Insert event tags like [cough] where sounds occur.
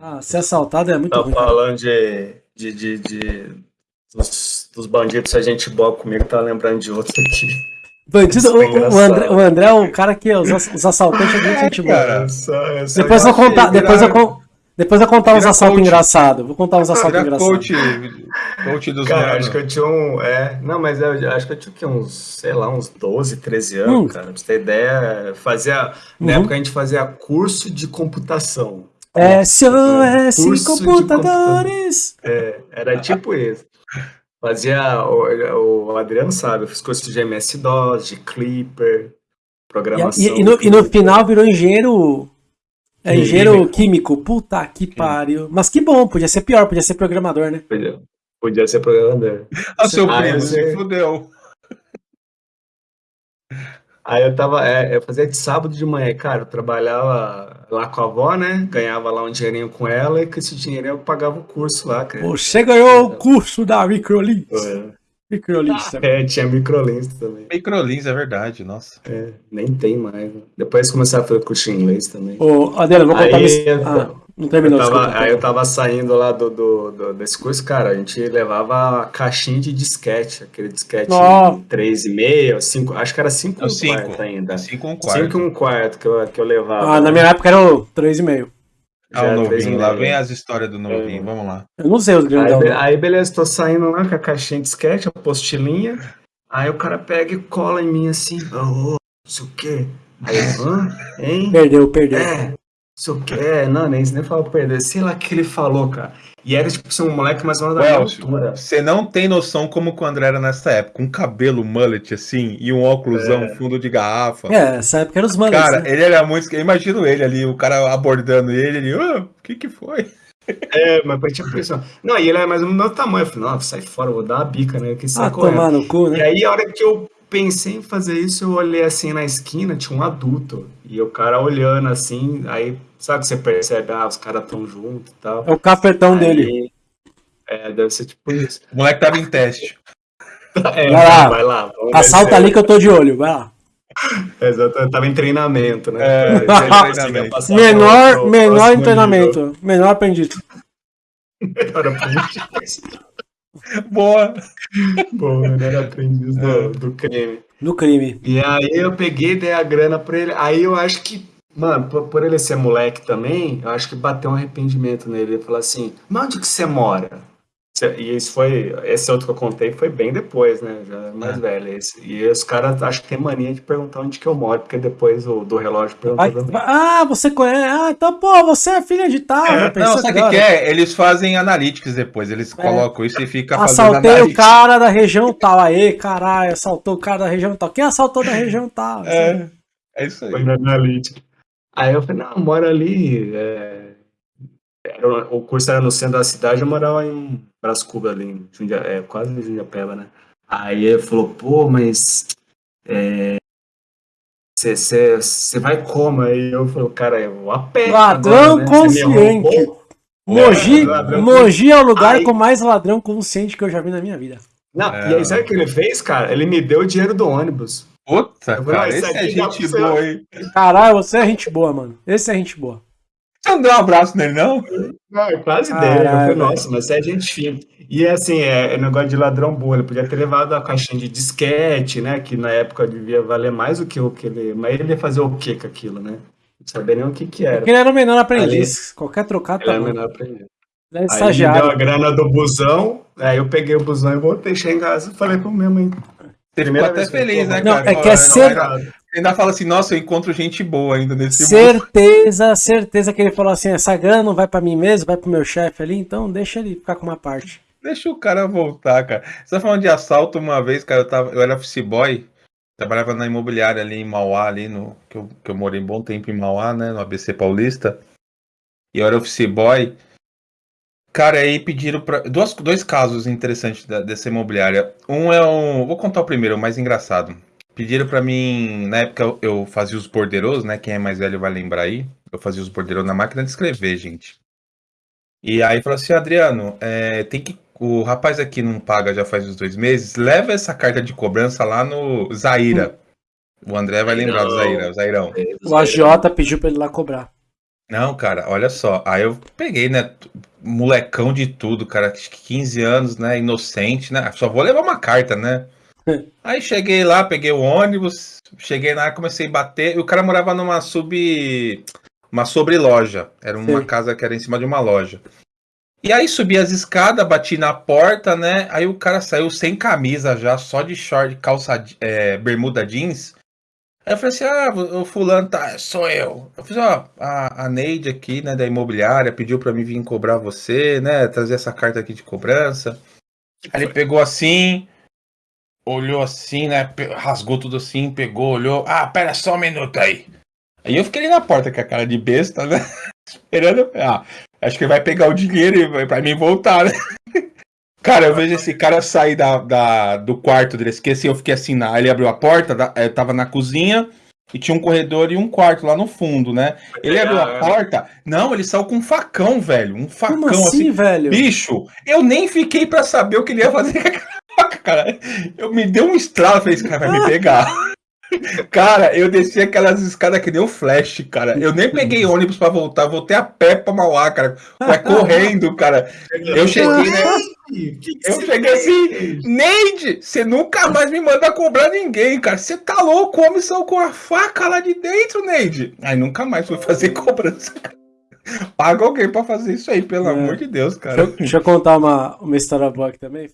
Ah, ser assaltado é muito Tá ruim. cara. falando de. de, de, de- dos, dos bandidos, se a gente boa comigo, tá lembrando de outro aqui. Bandido, o, é o engraçado. André, o André é o cara que os, os [laughs] assaltantes é muito gente boa. Depois eu contar, de depois eu, virar- con- depois eu contar uns assaltos engraçados. Vou contar uns assaltos engraçados. coach, coach dos Cara, acho que eu tinha um. É, não, mas eu acho que eu tinha o quê? uns, sei lá, uns 12, 13 anos, Hum. cara. Pra você ter ideia, fazia. Na Uhum. época a gente fazia curso de computação. SOS Curso de Computadores. É, era tipo isso. Fazia. O, o Adriano sabe, eu fiz curso de MS-DOS, de Clipper, programação. e- e no, e no final virou engenheiro. É, Químico. engenheiro químico. Puta que pariu. Mas que bom, podia ser pior, podia ser programador, né? Podia, podia ser programador. [laughs] Ah, seu primo, se fudeu. Aí eu tava, é, eu fazia de sábado de manhã, cara, eu trabalhava lá com a avó, né? Ganhava lá um dinheirinho com ela e com esse dinheirinho eu pagava o curso lá, cara. Você ganhou o curso da Microlins. É, Microlins. [laughs] É, tinha microlins também. Microlins, é verdade, nossa. É, nem tem mais. né? Depois começaram a fazer curso de inglês também. Ô, Adela, vou contar Aí, minha... Ah, não Eu terminou, tava, desculpa. aí eu tava saindo lá do, do, do- desse curso, cara, a gente levava a caixinha de disquete, aquele disquete Ó. 3,5, 5, acho que era 5 É o um cinco. quarto ainda. Assim com um quarto. 5 um quarto que eu, que eu levava. Ah, na minha época era o 3,5. Ah, Já o novinho, 3,5. lá vem as histórias do novinho, É. vamos lá. Eu não sei os Aí, grandão. não. aí, beleza, tô saindo lá com a caixinha de disquete, a postilinha. Aí o cara pega e cola em mim assim, ô, ô, não sei o quê. Aí eu, hã? Hein? Perdeu, perdeu. É, sei o quê. É, não, nem, nem fala pra perder. Sei lá o que ele falou, cara. E era tipo assim, um moleque mais ou menos da altura. você não tem noção como que o André era nessa época. Um cabelo mullet assim e um óculosão fundo de garrafa. É, essa época era os manos. Cara, né? ele era muito. Eu imagino ele ali, o cara abordando ele, ele, "Ah, o que que foi? É, mas pra tinha pressão. Não, e ele é mais ou menos do meu tamanho. Eu falei, não, sai fora, eu vou dar uma bica, né? Que Ah, correndo. tomar no cu, E né? aí, a hora que eu pensei em fazer isso, eu olhei assim na esquina, tinha um adulto. E o cara olhando assim, aí, sabe que você percebe, ah, os caras tão juntos e tal. É o cafetão Aí, dele. É, deve ser tipo isso. O moleque tava em teste. É, Vai lá. vai lá. Assalta ali que eu tô de olho, vai lá. [laughs] Exato, eu tava em treinamento, né? É, ele treinamento. Menor, pro- pro menor em treinamento. Menor aprendiz. nível. [laughs] Menor aprendiz. [laughs] Boa. Bom, menor aprendiz do, do crime. No crime. E aí eu peguei, dei a grana pra ele. Aí eu acho que, mano, por, por ele ser moleque também, eu acho que bateu um arrependimento nele. Ele falou assim, mas onde que você mora? E isso foi, esse outro que eu contei foi bem depois, né? Já mais É. velho. Esse. E os caras acho que tem mania de perguntar onde que eu moro, porque depois o do relógio perguntou Vai- também. ah, você conhece. Ah, então, pô, você é filha de tal. É, pensou Não, sabe o que, que é? Eles fazem analytics depois, eles colocam isso e fica fazendo Assaltei o analytics. cara da região tal. Aê, caralho, assaltou o cara da região tal. Quem assaltou da região tal? É, é isso aí. Foi na analítica. Aí eu falei, não, eu moro ali. é, era- o curso era no centro da cidade, eu morava em Brás Cubas ali, em Jundia, é, quase em Jundiapeba, né? Aí ele falou, pô, mas você vai como? Aí eu falei, cara, eu vou a pé. Ladrão né? Consciente. Mogi, É, Mogi é o lugar Aí- com mais ladrão consciente que eu já vi na minha vida. Não, É. e aí sabe o que ele fez, cara? Ele me deu o dinheiro do ônibus. Puta, falei, cara, "Ah, isso esse é gente boa, hein? Caralho, você é gente boa, mano. Esse é gente boa. Você não deu um abraço nele, não? Não, eu quase Caralho, dei. Eu falei, velho. nossa, mas você é gente fina. E assim, é, é negócio de ladrão bom. Ele podia ter levado a caixinha de disquete, né? Que na época devia valer mais do que o que ele. Mas ele ia fazer o que com aquilo, né? Não sabia nem o que que era. Porque ele era o menor aprendiz. Qualquer trocado Ele tá era bom. menor pra ele. É Aí ele deu a grana do busão, aí eu peguei o busão e voltei, cheguei em casa e falei pra minha mãe. Você ficou até vez que eu feliz, né, Não, cara? é que é ser- não, ainda- fala assim, nossa, eu encontro gente boa ainda nesse mundo. Certeza, certeza que ele falou assim: essa grana não vai pra mim mesmo, vai pro meu chefe ali, então deixa ele ficar com uma parte. Deixa o cara voltar, cara. Você tá falando de assalto uma vez, cara, eu, tava, eu era office boy, trabalhava na imobiliária ali em Mauá, ali no. Que eu, que eu morei um bom tempo em Mauá, né? No ABC Paulista. E eu era office boy. Cara, aí pediram pra. Duas, dois casos interessantes da- dessa imobiliária. Um é um. Vou contar o primeiro, o mais engraçado. Pediram pra mim. Na época eu, eu fazia os bordeiros, né? Quem é mais velho vai lembrar aí. Eu fazia os bordeiros na máquina de escrever, gente. E aí falou assim, Adriano, é, tem que. O rapaz aqui não paga já faz uns dois meses. Leva essa carta de cobrança lá no Zaira. O André vai lembrar do Zaira, o Zairão. O agiota pediu pra ele lá cobrar. Não, cara, olha só. Aí eu peguei, né? Molecão de tudo, cara. 15 anos, né? Inocente, né? Só vou levar uma carta, né? Aí cheguei lá, peguei o ônibus, cheguei lá, comecei a bater. E o cara morava numa sub. Uma sobreloja. Era uma Sim. casa que era em cima de uma loja. E aí subi as escadas, bati na porta, né? Aí o cara saiu sem camisa já, só de short, calça, é, bermuda jeans. Aí eu falei assim, ah, o fulano tá, sou eu. Eu falei, ó, a, a Neide aqui, né, da imobiliária, pediu pra mim vir cobrar você, né, trazer essa carta aqui de cobrança. Aí ele pegou assim, olhou assim, né, rasgou tudo assim, pegou, olhou, ah, pera só um minuto aí. Aí eu fiquei ali na porta com a cara de besta, né, [laughs] esperando, ah, Acho que ele vai pegar o dinheiro e vai pra mim voltar, né? [laughs] Cara, eu vejo esse cara sair da, da, do quarto dele. Esqueci, eu fiquei assim, na, ele abriu a porta, da, eu tava na cozinha e tinha um corredor e um quarto lá no fundo, né? Ele abriu a porta. Não, ele saiu com um facão, velho. Um facão Como assim, assim, velho. Bicho, eu nem fiquei para saber o que ele ia fazer com a cara. Eu me deu um estralo, falei, esse cara vai me pegar. [laughs] Cara, eu desci aquelas escadas que um flash, cara. Eu nem peguei ônibus para voltar, voltei a pé pra Mauá, cara. Vai correndo, cara. Eu cheguei, né? Eu cheguei assim, Neide, você nunca mais me manda cobrar ninguém, cara. Você tá louco? Homem saiu com a faca lá de dentro, Neide. Aí nunca mais fui fazer cobrança, Paga alguém pra fazer isso aí, pelo é. amor de Deus, cara. Deixa, deixa eu contar uma, uma história boa aqui também.